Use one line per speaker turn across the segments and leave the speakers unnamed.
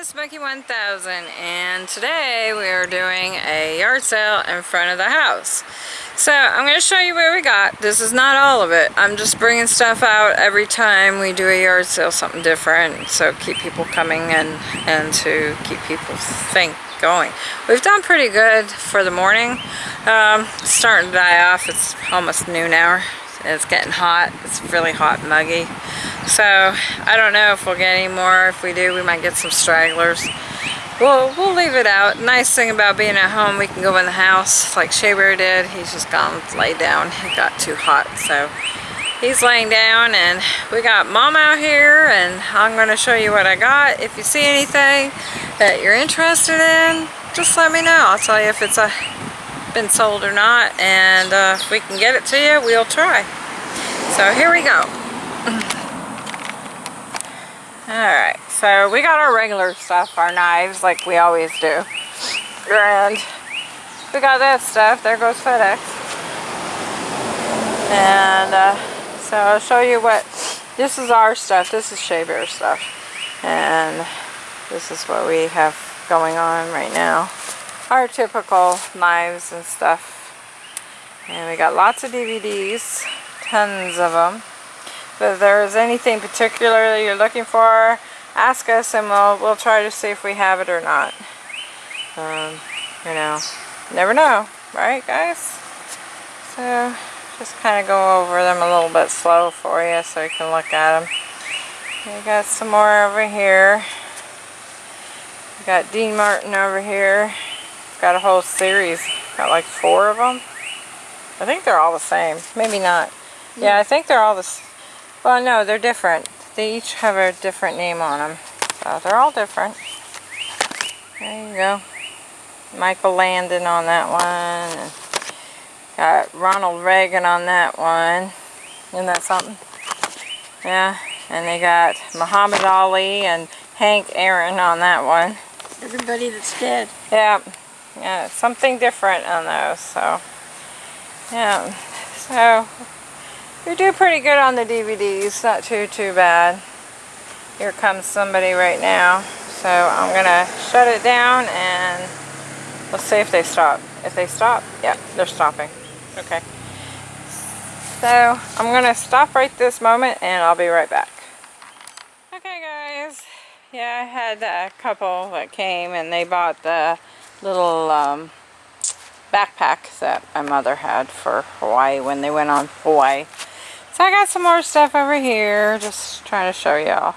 it's Becky 1000 and today we are doing a yard sale in front of the house. So I'm going to show you what we got. This is not all of it. I'm just bringing stuff out every time we do a yard sale, something different. So keep people coming and, and to keep people think going. We've done pretty good for the morning. Um, starting to die off. It's almost noon hour. It's getting hot. It's really hot and muggy. So I don't know if we'll get any more. If we do, we might get some stragglers. We'll, we'll leave it out. Nice thing about being at home, we can go in the house like Shea Bear did. He's just gone lay down. It got too hot. So he's laying down and we got mom out here and I'm going to show you what I got. If you see anything that you're interested in, just let me know. I'll tell you if it's a, been sold or not and uh, if we can get it to you, we'll try. So here we go. Alright, so we got our regular stuff, our knives, like we always do. And we got that stuff. There goes FedEx. And uh, so I'll show you what, this is our stuff. This is Shea Bear stuff. And this is what we have going on right now. Our typical knives and stuff. And we got lots of DVDs, tons of them if there's anything particular that you're looking for, ask us and we'll, we'll try to see if we have it or not. Um, you know, never know, right guys? So, just kind of go over them a little bit slow for you so you can look at them. We got some more over here. We got Dean Martin over here. Got a whole series. Got like four of them. I think they're all the same. Maybe not. Yeah, I think they're all the well, no, they're different. They each have a different name on them. So they're all different. There you go. Michael Landon on that one. Got Ronald Reagan on that one. Isn't that something? Yeah. And they got Muhammad Ali and Hank Aaron on that one.
Everybody that's dead.
Yeah. Yeah, something different on those. So, yeah. So, we do pretty good on the DVDs, not too, too bad. Here comes somebody right now. So I'm to shut it down and let's see if they stop. If they stop, yeah, they're stopping. Okay. So I'm to stop right this moment and I'll be right back. Okay guys, yeah I had a couple that came and they bought the little um, backpack that my mother had for Hawaii when they went on Hawaii. So I got some more stuff over here, just trying to show y'all.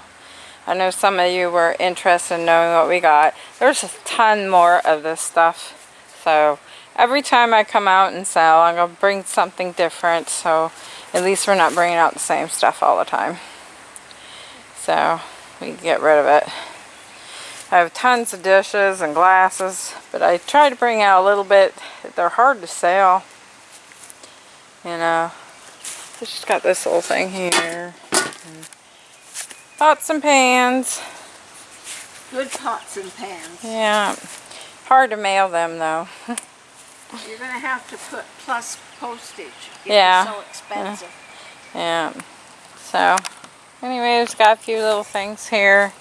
I know some of you were interested in knowing what we got. There's a ton more of this stuff. So every time I come out and sell, I'm going to bring something different. So at least we're not bringing out the same stuff all the time. So we can get rid of it. I have tons of dishes and glasses, but I try to bring out a little bit. They're hard to sell. You know, it's just got this little thing here. Pots and pans.
Good pots and pans.
Yeah. Hard to mail them though.
You're going to have to put plus postage.
yeah.
so expensive.
Yeah. So, anyways, got a few little things here.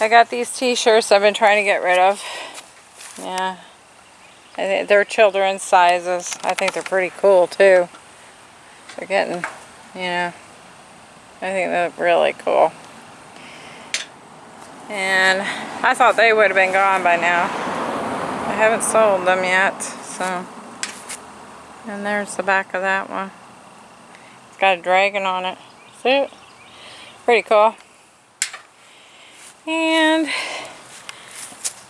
I got these t-shirts I've been trying to get rid of. Yeah. They're children's sizes. I think they're pretty cool too. They're getting, you know, I think they're really cool. And I thought they would have been gone by now. I haven't sold them yet, so. And there's the back of that one. It's got a dragon on it. See it? Pretty cool. And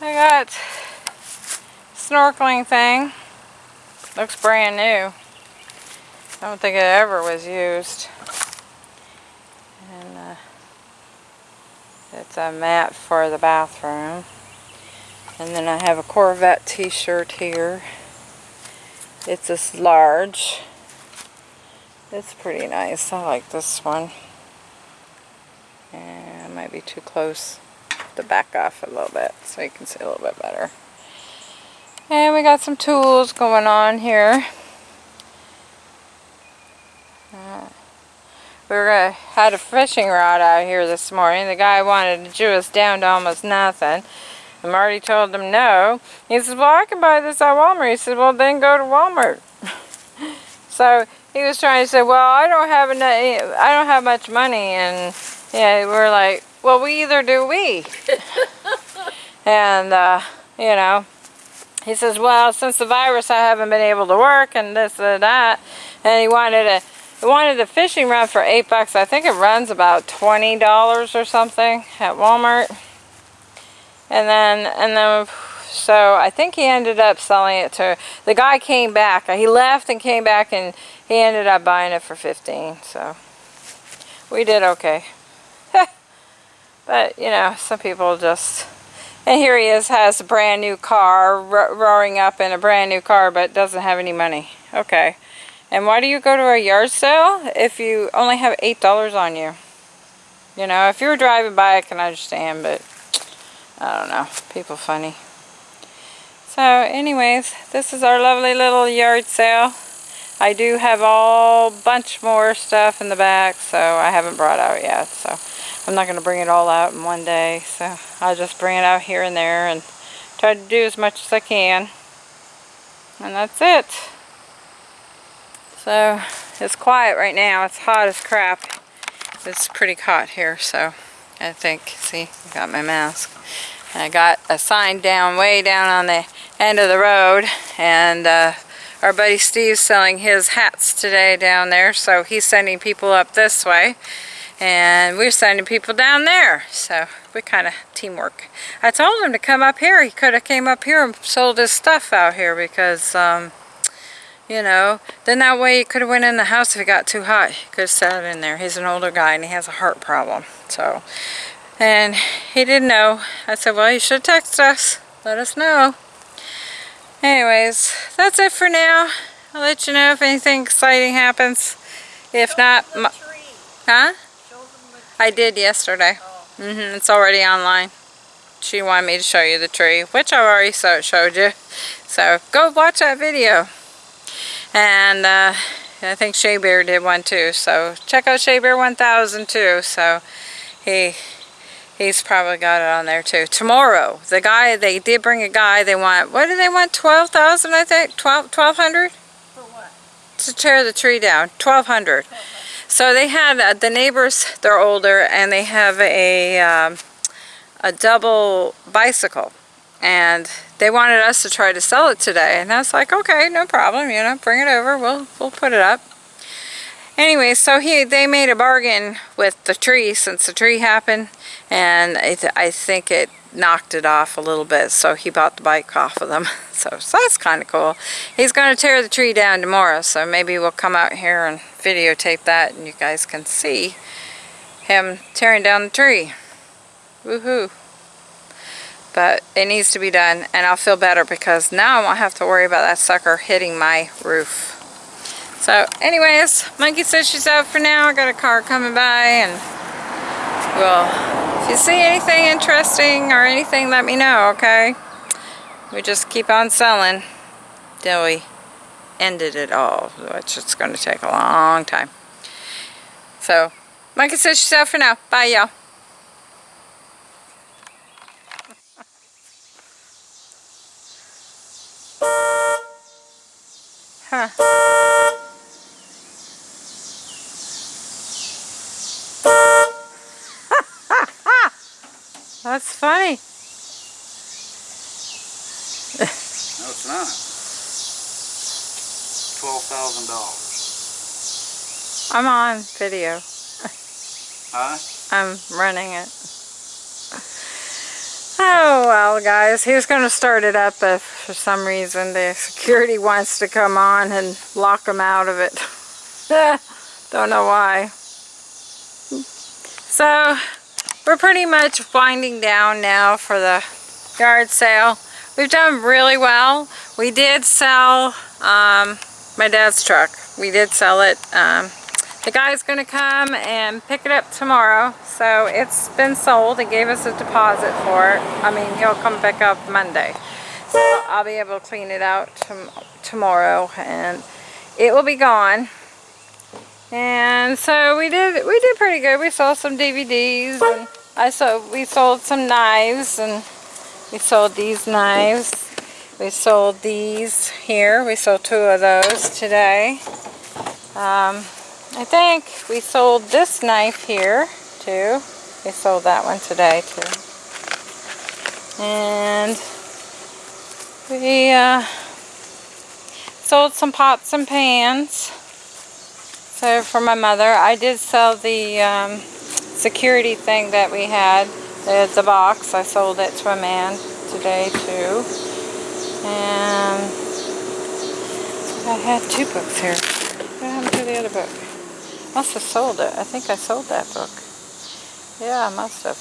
I got snorkeling thing. Looks brand new. I don't think it ever was used. And uh, it's a mat for the bathroom. And then I have a Corvette t-shirt here. It's this large. It's pretty nice. I like this one. And it might be too close to back off a little bit so you can see a little bit better. And we got some tools going on here. We were gonna, had a fishing rod out here this morning. The guy wanted to Jew us down to almost nothing. And Marty told him no. He says, well, I can buy this at Walmart. He said, well, then go to Walmart. so he was trying to say, well, I don't have enough, I don't have much money. And yeah, we're like, well, we either do we. and, uh, you know, he says, well, since the virus, I haven't been able to work and this and that. And he wanted a, he wanted the fishing rod for eight bucks. I think it runs about $20 or something at Walmart. And then, and then, so I think he ended up selling it to, the guy came back. He left and came back and he ended up buying it for 15 So we did okay. but, you know, some people just, and here he is, has a brand new car, ro roaring up in a brand new car, but doesn't have any money. Okay. And why do you go to a yard sale if you only have $8 on you? You know, if you were driving by, I can understand, but I don't know. People funny. So anyways, this is our lovely little yard sale. I do have a bunch more stuff in the back, so I haven't brought out yet. So I'm not going to bring it all out in one day. So I'll just bring it out here and there and try to do as much as I can. And that's it. So it's quiet right now. It's hot as crap. It's pretty hot here, so I think, see, I got my mask. And I got a sign down, way down on the end of the road, and uh, our buddy Steve's selling his hats today down there, so he's sending people up this way, and we're sending people down there, so we kind of teamwork. I told him to come up here. He could have came up here and sold his stuff out here because, um, you know, then that way he could have went in the house if it got too hot. He could have sat in there. He's an older guy and he has a heart problem, so and he didn't know. I said, well, you should text us. Let us know. Anyways, that's it for now. I'll let you know if anything exciting happens. If not, huh? I did yesterday. Mm -hmm, it's already online. She wanted me to show you the tree, which I've already showed you. So go watch that video. And uh, I think Shea Bear did one too. So check out Shea Bear 1000 too. So he He's probably got it on there too. Tomorrow, the guy, they did bring a guy, they want, what do they want, 12,000 I think? 12, 1,200?
For what?
To tear the tree down, 1,200. So they had, uh, the neighbors, they're older, and they have a, um, a double bicycle. And they wanted us to try to sell it today. And I was like, okay, no problem, you know, bring it over, we'll, we'll put it up. Anyway, so he they made a bargain with the tree since the tree happened. And it, I think it knocked it off a little bit so he bought the bike off of them. So, so that's kind of cool. He's going to tear the tree down tomorrow so maybe we'll come out here and videotape that and you guys can see him tearing down the tree. Woohoo but it needs to be done and I'll feel better because now I won't have to worry about that sucker hitting my roof so anyways, Monkey says she's out for now. I got a car coming by and well, if you see anything interesting or anything, let me know, okay? We just keep on selling till we ended it all, which is going to take a long time. So, Monkey says she's out for now. Bye, y'all. Huh. That's funny.
no, it's not. Twelve thousand dollars.
I'm on video.
Huh?
I'm running it. Well guys, he was going to start it up if for some reason the security wants to come on and lock him out of it. Don't know why. So we're pretty much winding down now for the yard sale. We've done really well. We did sell um, my dad's truck. We did sell it. Um, the guy's going to come and pick it up tomorrow. So it's been sold. He gave us a deposit for it. I mean, he'll come pick up Monday. So I'll be able to clean it out tomorrow and it will be gone. And so we did we did pretty good. We sold some DVDs and I sold we sold some knives and we sold these knives. We sold these here. We sold two of those today. Um, I think we sold this knife here too. We sold that one today too. And we uh, sold some pots and pans. So for my mother, I did sell the um, security thing that we had, the, the box. I sold it to a man today too. And I had two books here. What happened to the other book? Must have sold it. I think I sold that book. Yeah, I must have.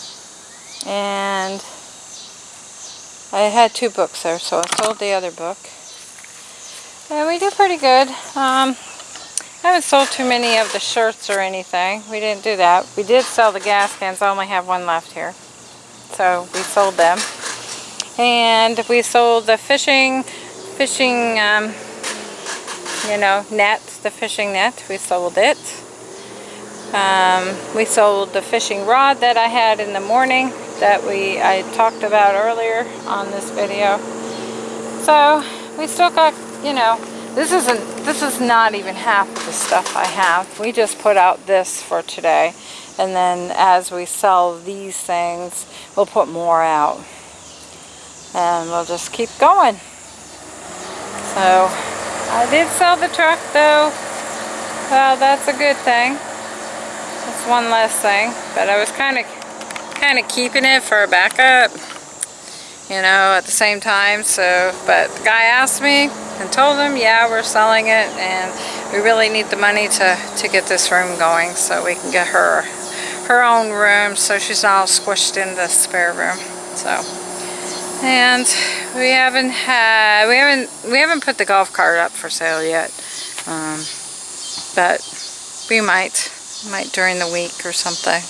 And I had two books there, so I sold the other book. And we did pretty good. Um, I haven't sold too many of the shirts or anything. We didn't do that. We did sell the gas cans. I only have one left here. So we sold them. And we sold the fishing, fishing, um, you know, net, the fishing net. We sold it. Um, we sold the fishing rod that I had in the morning that we I talked about earlier on this video. So we still got, you know, this isn't this is not even half of the stuff I have. We just put out this for today. And then as we sell these things, we'll put more out. And we'll just keep going. So I did sell the truck though. Well, that's a good thing. That's one less thing. But I was kind of kind of keeping it for a backup. You know, at the same time. So, but the guy asked me and told him, yeah, we're selling it and we really need the money to, to get this room going so we can get her her own room so she's all squished in the spare room. So, and we haven't had, we haven't, we haven't put the golf cart up for sale yet. Um, but we might, might during the week or something.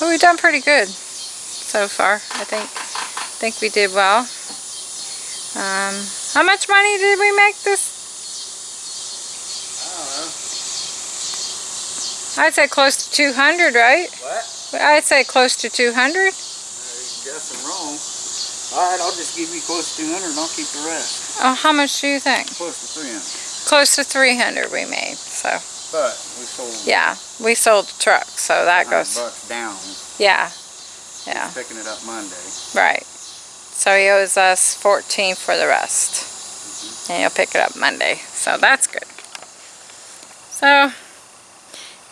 But we've done pretty good so far, I think. I think we did well. Um, how much money did we make this? I'd say close to 200, right?
What?
I'd say close to 200.
No, you're guessing wrong. Alright, I'll just give you close to 200 and I'll keep the rest.
Oh, how much do you think?
Close to 300.
Close to 300 we made, so.
But we sold
Yeah, we sold the truck, so that goes,
bucks down.
yeah, yeah,
Picking it up Monday.
right. So he owes us 14 for the rest. Mm-hmm. And he'll pick it up Monday, so that's good. So,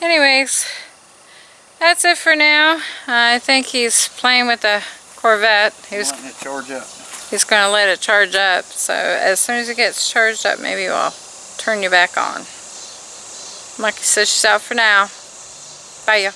anyways, that's it for now. I think he's playing with the Corvette. He was
Wanting to charge up.
He's going to let it charge up. So as soon as it gets charged up, maybe we'll turn you back on. I said, she's out for now. Bye.